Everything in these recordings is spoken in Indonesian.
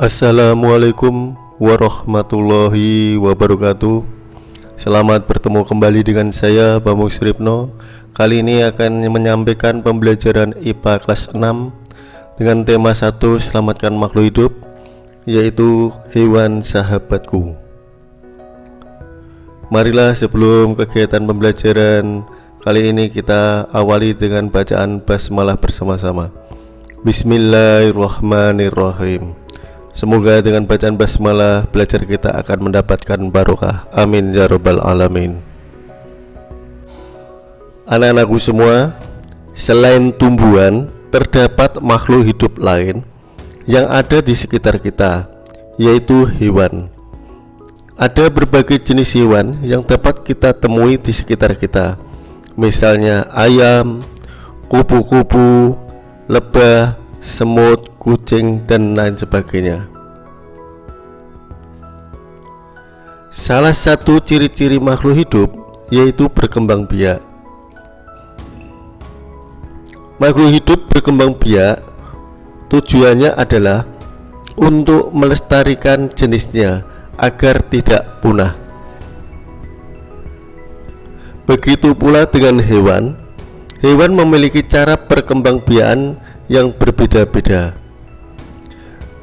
Assalamualaikum warahmatullahi wabarakatuh. Selamat bertemu kembali dengan saya Bambang Sripno Kali ini akan menyampaikan pembelajaran IPA kelas 6 Dengan tema 1 Selamatkan makhluk hidup Yaitu hewan sahabatku. Marilah sebelum kegiatan pembelajaran Kali ini kita awali dengan bacaan basmalah bersama-sama. Bismillahirrahmanirrahim Semoga dengan bacaan basmalah belajar kita akan mendapatkan barokah. Amin ya robbal alamin. Anak-anakku semua Selain tumbuhan Terdapat makhluk hidup lain Yang ada di sekitar kita Yaitu hewan. Ada berbagai jenis hewan Yang dapat kita temui di sekitar kita. Misalnya ayam, kupu-kupu, lebah, semut, kucing, dan lain sebagainya. Salah satu ciri-ciri makhluk hidup yaitu berkembang biak. Makhluk hidup berkembang biak tujuannya adalah untuk melestarikan jenisnya agar tidak punah. Begitu pula dengan hewan Hewan memiliki cara perkembangbiakan yang berbeda-beda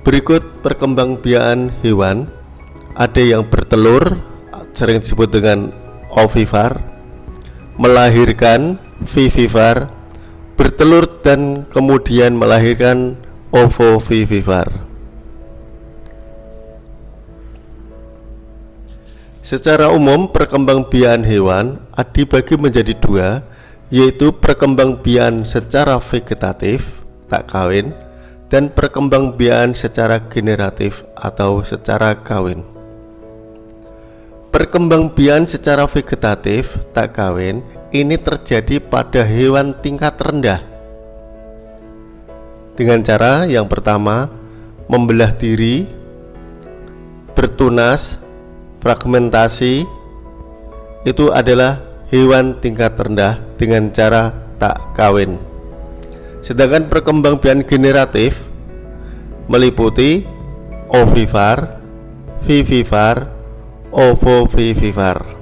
Berikut perkembangbiakan hewan. Ada yang bertelur Sering disebut dengan ovivar. Melahirkan vivivar. Bertelur dan kemudian melahirkan ovovivivar. Secara umum perkembangbiakan hewan dibagi menjadi dua yaitu perkembangbiakan secara vegetatif tak kawin dan perkembangbiakan secara generatif atau secara kawin. Perkembangbiakan secara vegetatif tak kawin ini terjadi pada hewan tingkat rendah dengan cara yang pertama membelah diri, bertunas, fragmentasi itu adalah hewan tingkat rendah dengan cara tak kawin sedangkan perkembangbiakan generatif meliputi ovivar, vivivar, ovovivivar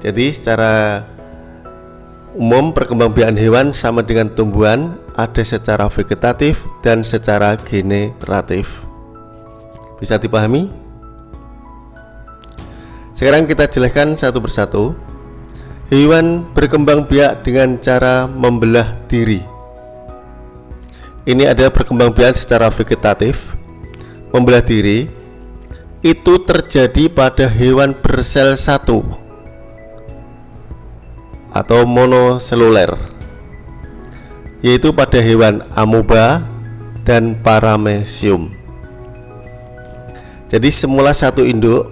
jadi secara umum perkembangbiakan hewan sama dengan tumbuhan ada secara vegetatif dan secara generatif. Bisa dipahami? Sekarang kita jelaskan satu persatu. Hewan berkembang biak dengan cara membelah diri Ini ada perkembang biak secara vegetatif Membelah diri. Itu terjadi pada hewan bersel satu Atau monoseluler Yaitu pada hewan amoeba dan paramecium. Jadi semula satu induk.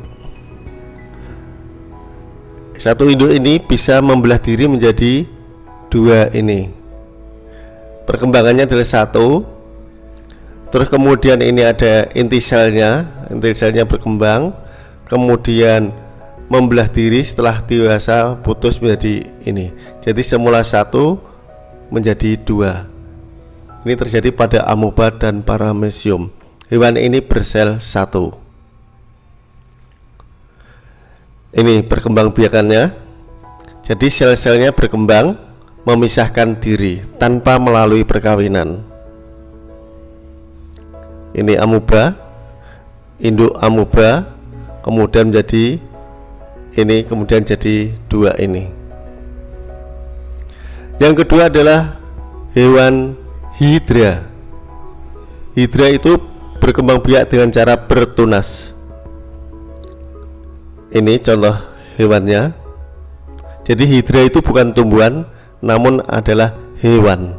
Satu induk ini bisa membelah diri menjadi dua ini perkembangannya adalah satu. Terus kemudian ini ada inti selnya inti selnya berkembang. Kemudian membelah diri setelah dewasa putus menjadi ini. Jadi semula satu menjadi dua. Ini terjadi pada amoeba dan paramecium. Hewan ini bersel satu. Ini perkembangbiakannya jadi sel-selnya berkembang memisahkan diri tanpa melalui perkawinan. Ini amuba induk amuba kemudian menjadi ini kemudian jadi dua ini. Yang kedua adalah hewan hidra. Hidra itu berkembang biak dengan cara bertunas. Ini contoh hewannya. Jadi hidra itu bukan tumbuhan namun adalah hewan.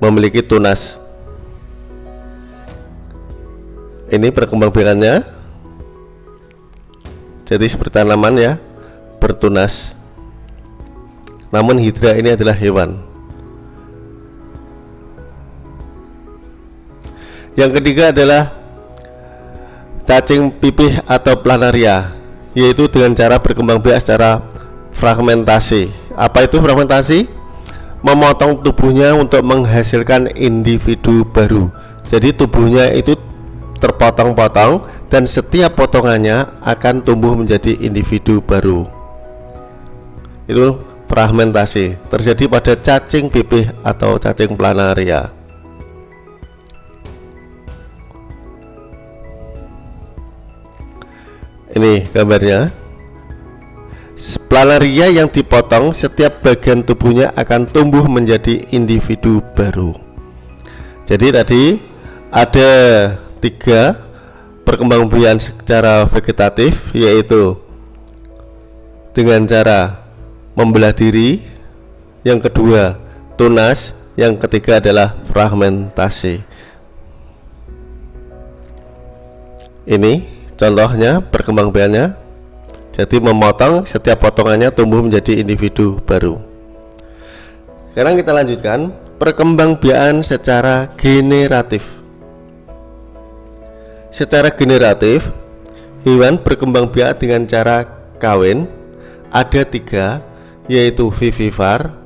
Memiliki tunas. Ini perkembangbiakannya jadi seperti tanaman ya bertunas. Namun hidra ini adalah hewan. Yang ketiga adalah cacing pipih atau planaria yaitu dengan cara berkembang biak secara fragmentasi apa itu fragmentasi? Memotong tubuhnya untuk menghasilkan individu baru. Jadi tubuhnya itu terpotong-potong dan setiap potongannya akan tumbuh menjadi individu baru. Itu fragmentasi. Terjadi pada cacing pipih atau cacing planaria. Ini gambarnya planaria yang dipotong setiap bagian tubuhnya akan tumbuh menjadi individu baru. Jadi tadi ada tiga perkembangbiakan secara vegetatif yaitu dengan cara membelah diri yang kedua tunas yang ketiga adalah fragmentasi. Ini contohnya perkembangbiakannya jadi memotong setiap potongannya tumbuh menjadi individu baru. Sekarang kita lanjutkan perkembangbiakan secara generatif. Secara generatif, hewan berkembang biak dengan cara kawin. Ada tiga, yaitu vivipar,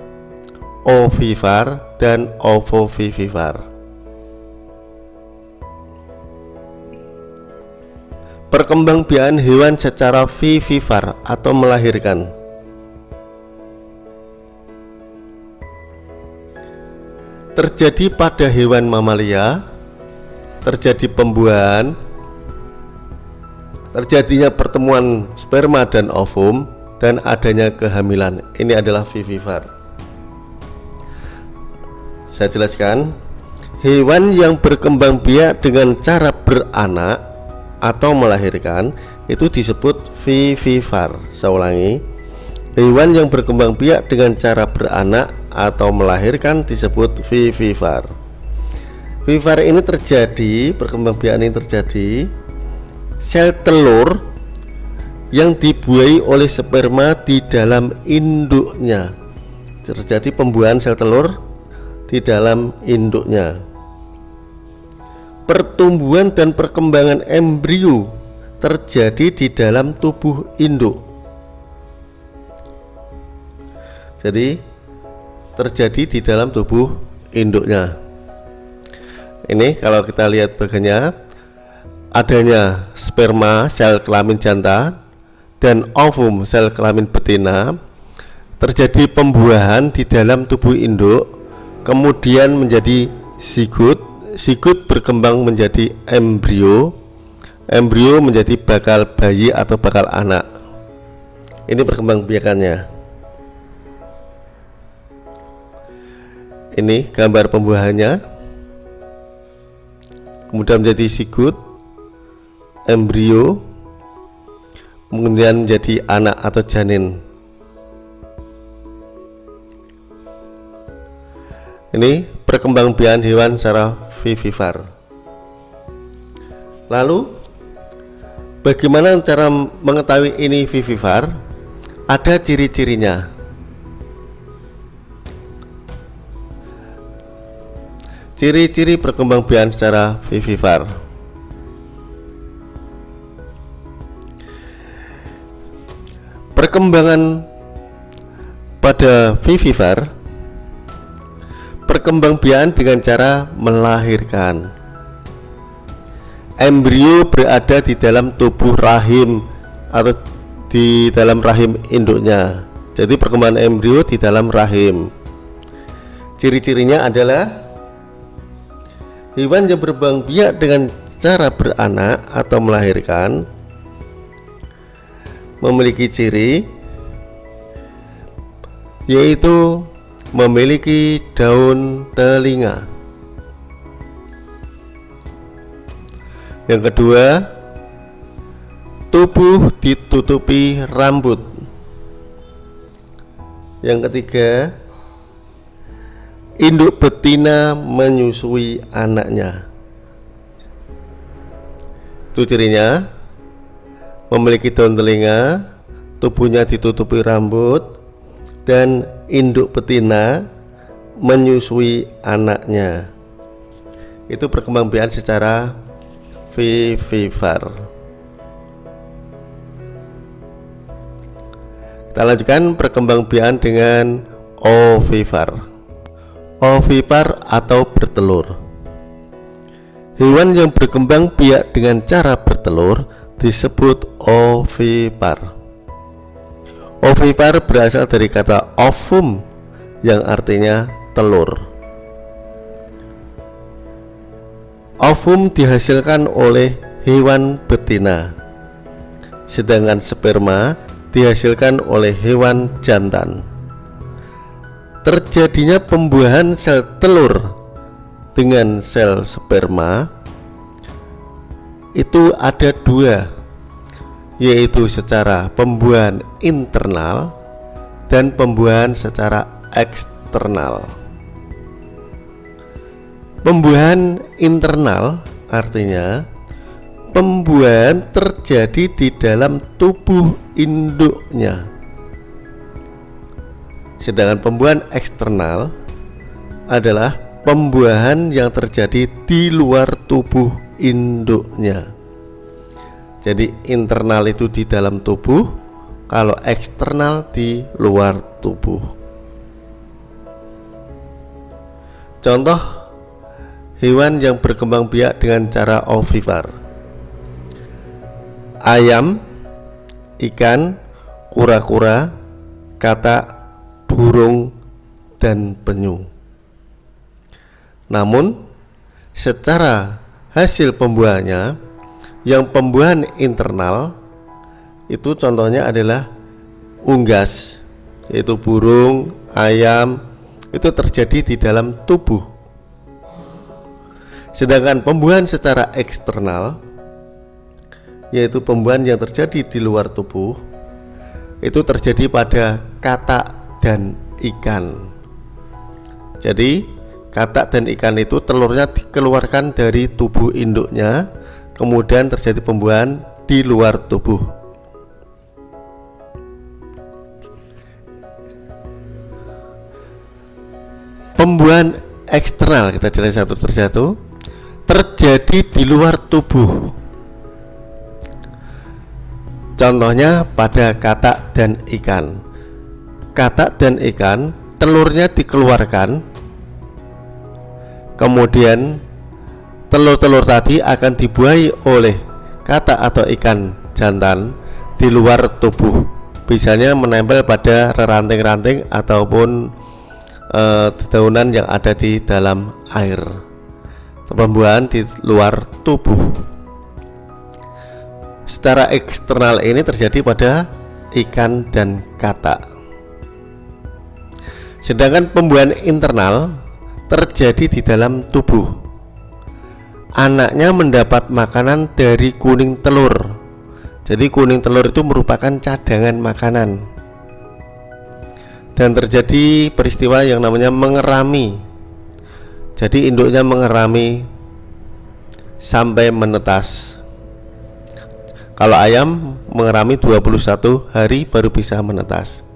ovipar, dan ovovivipar. Perkembangbiakan hewan secara vivipar atau melahirkan. Terjadi pada hewan mamalia, terjadi pembuahan terjadinya pertemuan sperma dan ovum dan adanya kehamilan ini adalah vivipar saya jelaskan hewan yang berkembang biak dengan cara beranak atau melahirkan itu disebut vivipar saya ulangi hewan yang berkembang biak dengan cara beranak atau melahirkan disebut vivipar Vivare ini terjadi, perkembangbiakan ini terjadi sel telur yang dibuai oleh sperma di dalam induknya. Terjadi pembuahan sel telur di dalam induknya. Pertumbuhan dan perkembangan embrio terjadi di dalam tubuh induk. Jadi terjadi di dalam tubuh induknya ini kalau kita lihat bagiannya adanya sperma sel kelamin jantan dan ovum sel kelamin betina terjadi pembuahan di dalam tubuh induk kemudian menjadi zigot zigot berkembang menjadi embrio. Embrio menjadi bakal bayi atau bakal anak. Ini perkembangbiakannya ini gambar pembuahannya. Kemudian menjadi sigut embrio. Kemudian menjadi anak atau janin ini perkembangbiakan hewan secara vivipar lalu bagaimana cara mengetahui ini vivipar ada ciri-cirinya. Ciri-ciri perkembangbiakan secara vivipar Perkembangan pada vivipar Perkembangbiakan dengan cara melahirkan. Embrio berada di dalam tubuh rahim atau di dalam rahim induknya. Jadi perkembangan embrio di dalam rahim. Ciri-cirinya adalah Hewan yang berbang biak dengan cara beranak atau melahirkan memiliki ciri yaitu memiliki daun telinga. Yang kedua, tubuh ditutupi rambut. Yang ketiga, induk betina menyusui anaknya itu cirinya memiliki daun telinga tubuhnya ditutupi rambut dan induk betina menyusui anaknya. Itu perkembangbiakan secara vivipar kita lanjutkan perkembangbiakan dengan ovipar ovipar atau bertelur. Hewan yang berkembang biak dengan cara bertelur disebut ovipar. Ovipar berasal dari kata ovum yang artinya telur. Ovum dihasilkan oleh hewan betina, sedangkan sperma dihasilkan oleh hewan jantan. Terjadinya pembuahan sel telur dengan sel sperma itu ada dua yaitu secara pembuahan internal dan pembuahan secara eksternal. Pembuahan internal artinya pembuahan terjadi di dalam tubuh induknya. Sedangkan pembuahan eksternal adalah pembuahan yang terjadi di luar tubuh induknya. Jadi internal itu di dalam tubuh, kalau eksternal di luar tubuh. Contoh hewan yang berkembang biak dengan cara ovipar. Ayam, ikan, kura-kura, katak, burung, dan penyu. Namun, secara hasil pembuahannya yang pembuahan internal itu contohnya adalah unggas yaitu burung, ayam itu terjadi di dalam tubuh. Sedangkan pembuahan secara eksternal yaitu pembuahan yang terjadi di luar tubuh itu terjadi pada katak dan ikan. Jadi, katak dan ikan itu telurnya dikeluarkan dari tubuh induknya kemudian terjadi pembuahan di luar tubuh. Pembuahan eksternal kita jelaskan satu persatu terjadi di luar tubuh. Contohnya pada katak dan ikan. Katak dan ikan telurnya dikeluarkan kemudian telur-telur tadi akan dibuahi oleh kata atau ikan jantan di luar tubuh. Biasanya menempel pada ranting-ranting ataupun e, dedaunan yang ada di dalam air. Pembuahan di luar tubuh. Secara eksternal ini terjadi pada ikan dan kata. Sedangkan pembuahan internal terjadi di dalam tubuh anaknya mendapat makanan dari kuning telur. Jadi kuning telur itu merupakan cadangan makanan. Dan terjadi peristiwa yang namanya mengerami. Jadi induknya mengerami sampai menetas. Kalau ayam mengerami 21 hari baru bisa menetas.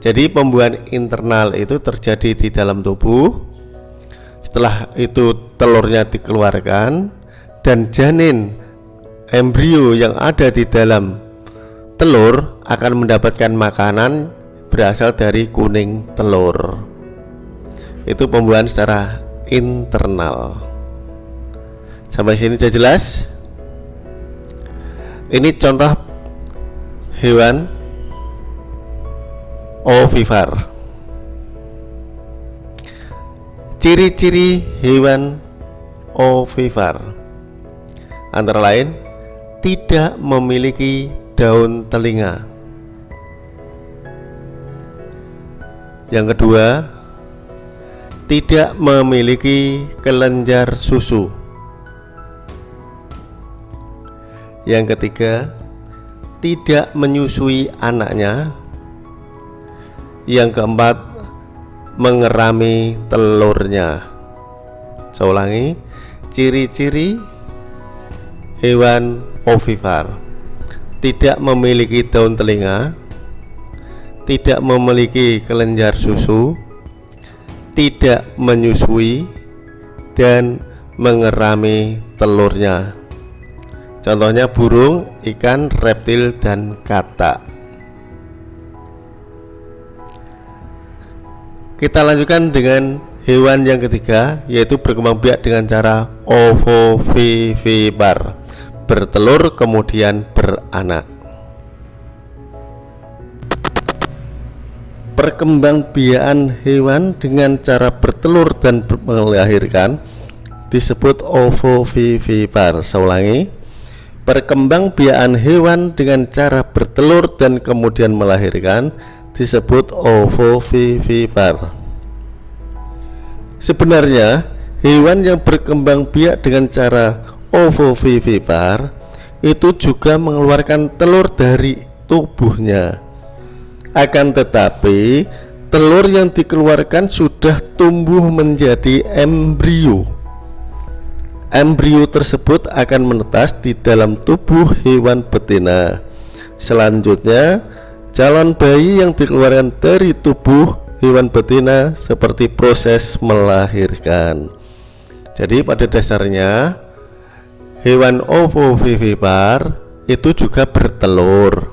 Jadi pembuahan internal itu terjadi di dalam tubuh setelah itu telurnya dikeluarkan dan janin embrio yang ada di dalam telur akan mendapatkan makanan berasal dari kuning telur. Itu pembuahan secara internal. Sampai sini sudah jelas? Ini contoh hewan ovivar. Ciri-ciri hewan ovivar antara lain tidak memiliki daun telinga. Yang kedua, tidak memiliki kelenjar susu. Yang ketiga, tidak menyusui anaknya. Yang keempat, mengerami telurnya. Saya ulangi, ciri-ciri hewan ovipar tidak memiliki daun telinga, tidak memiliki kelenjar susu, tidak menyusui, dan mengerami telurnya. Contohnya burung, ikan, reptil, dan katak. Kita lanjutkan dengan hewan yang ketiga yaitu berkembang biak dengan cara ovovivipar bertelur kemudian beranak. Perkembangbiakan hewan dengan cara bertelur dan melahirkan disebut ovovivipar saya ulangi. Perkembangbiakan hewan dengan cara bertelur dan kemudian melahirkan disebut ovovivipar sebenarnya hewan yang berkembang biak dengan cara ovovivipar itu juga mengeluarkan telur dari tubuhnya. Akan tetapi telur yang dikeluarkan sudah tumbuh menjadi embrio. Embrio tersebut akan menetas di dalam tubuh hewan betina. Selanjutnya, calon bayi yang dikeluarkan dari tubuh hewan betina seperti proses melahirkan. Jadi pada dasarnya hewan ovovivipar itu juga bertelur.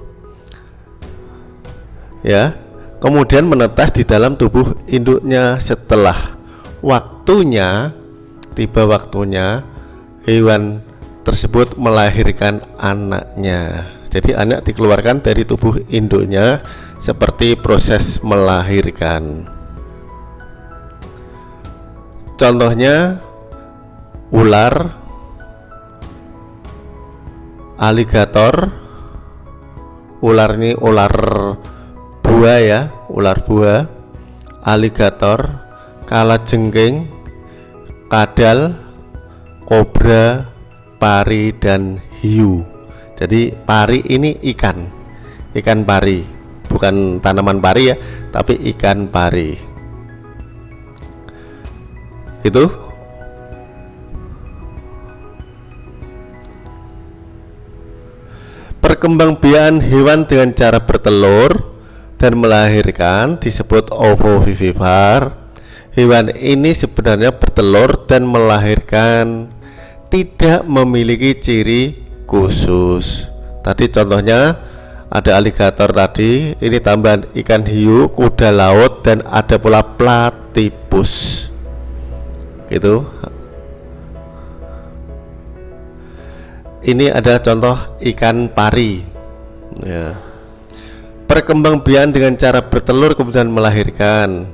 Ya, kemudian menetas di dalam tubuh induknya setelah waktunya tiba waktunya hewan tersebut melahirkan anaknya jadi anak dikeluarkan dari tubuh induknya seperti proses melahirkan. Contohnya ular aligator ular ini ular buah ya ular buah. Aligator kalajengking kadal, kobra, pari dan hiu. Jadi pari ini ikan. Ikan pari, bukan tanaman pari ya, tapi ikan pari. Itu Perkembangbiakan hewan dengan cara bertelur dan melahirkan disebut ovovivipar Hewan ini sebenarnya bertelur dan melahirkan tidak memiliki ciri khusus. Tadi contohnya ada aligator tadi, ini tambahan ikan hiu, kuda laut dan ada pula platypus. Itu. Ini ada contoh ikan pari. Ya. Perkembangbiakan dengan cara bertelur kemudian melahirkan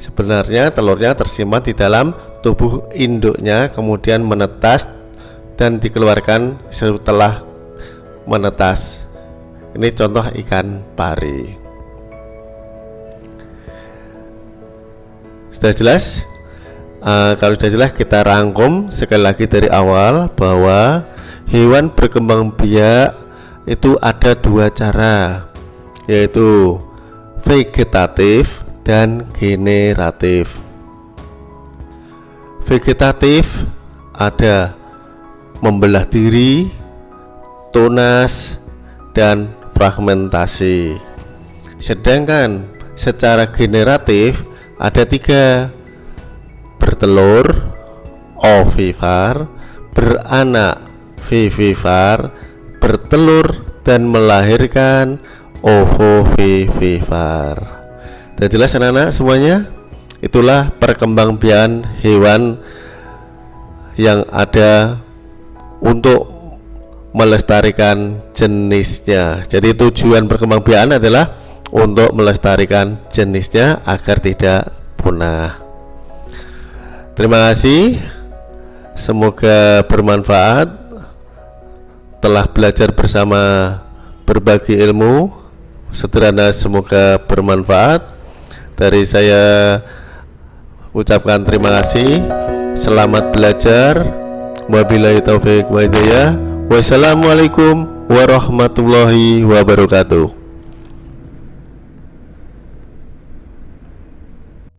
Sebenarnya telurnya tersimpan di dalam tubuh induknya kemudian menetas dan dikeluarkan setelah menetas. Ini contoh ikan pari. Sudah jelas? Uh, kalau sudah jelas kita rangkum sekali lagi dari awal bahwa hewan berkembang biak itu ada dua cara yaitu vegetatif dan generatif. Vegetatif ada membelah diri, tunas, dan fragmentasi. Sedangkan secara generatif ada tiga bertelur, ovivar, beranak, vivivar, bertelur dan melahirkan ovovivivar. Sudah jelas anak-anak semuanya? Itulah perkembangbiakan hewan yang ada untuk melestarikan jenisnya. Jadi tujuan perkembangbiakan adalah untuk melestarikan jenisnya agar tidak punah. Terima kasih. Semoga bermanfaat. Telah belajar bersama berbagi ilmu. Sederhana semoga bermanfaat dari saya ucapkan terima kasih selamat belajar wabillahi taufik wa hidayah. Wassalamualaikum warahmatullahi wabarakatuh